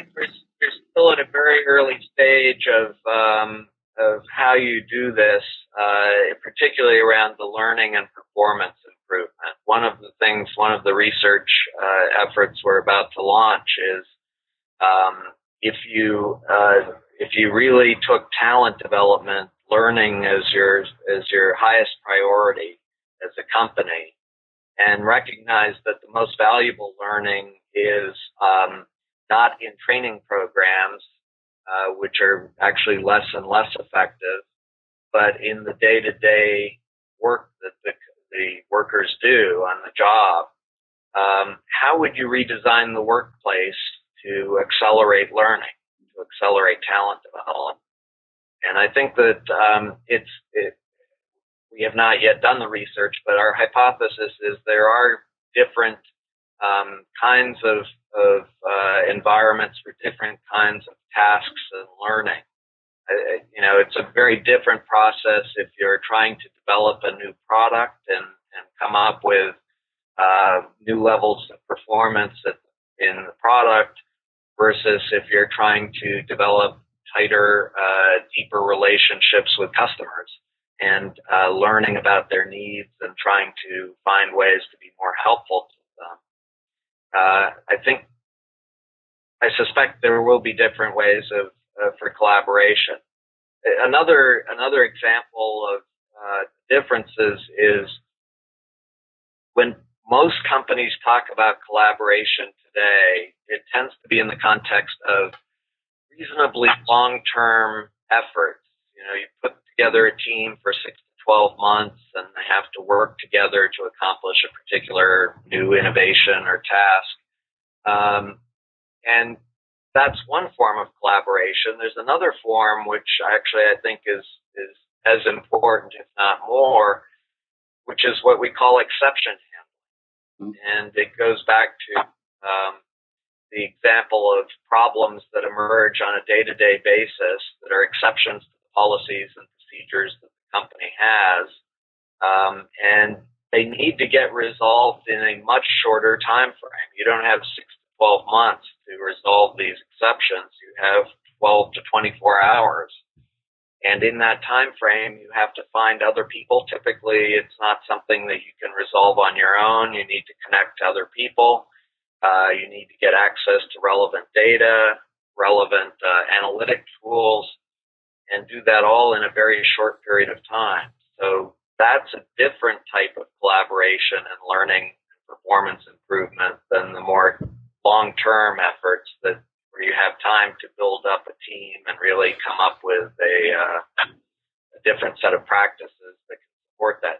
think we're, still at a very early stage of um, of how you do this, uh, particularly around the learning and performance improvement. One of the things, one of the research uh, efforts we're about to launch is um, if you uh, if you really took talent development, learning as your as your highest priority as a company, and recognize that the most valuable learning is um, not in training programs, uh, which are actually less and less effective, but in the day-to-day work that the, the workers do on the job. Um, how would you redesign the workplace to accelerate learning, to accelerate talent development? And I think that um, it's it, we have not yet done the research, but our hypothesis is there are different um, kinds of, of environments for different kinds of tasks and learning. Uh, you know, it's a very different process if you're trying to develop a new product and, and come up with uh, new levels of performance in the product versus if you're trying to develop tighter, uh, deeper relationships with customers and uh, learning about their needs and trying to find ways to be more helpful to them. Uh, I think, I suspect there will be different ways of uh, for collaboration. Another another example of uh, differences is when most companies talk about collaboration today, it tends to be in the context of reasonably long-term efforts. You know, you put together a team for six to 12 months and they have to work together to accomplish a particular new innovation or task. Um, and that's one form of collaboration. There's another form which actually I think is, is as important, if not more, which is what we call exception handling. Mm-hmm. And it goes back to um, the example of problems that emerge on a day-to-day basis that are exceptions to the policies and procedures that the company has, um, and they need to get resolved in a much shorter time frame. You don't have six to 12 months to resolve these exceptions. You have 12 to 24 hours. And in that time frame, you have to find other people. Typically, it's not something that you can resolve on your own. You need to connect to other people. Uh, you need to get access to relevant data, relevant uh, analytic tools, and do that all in a very short period of time. So that's a different type of collaboration and learning and performance improvement than the more long-term efforts that where you have time to build up a team and really come up with a, uh, a different set of practices that can support that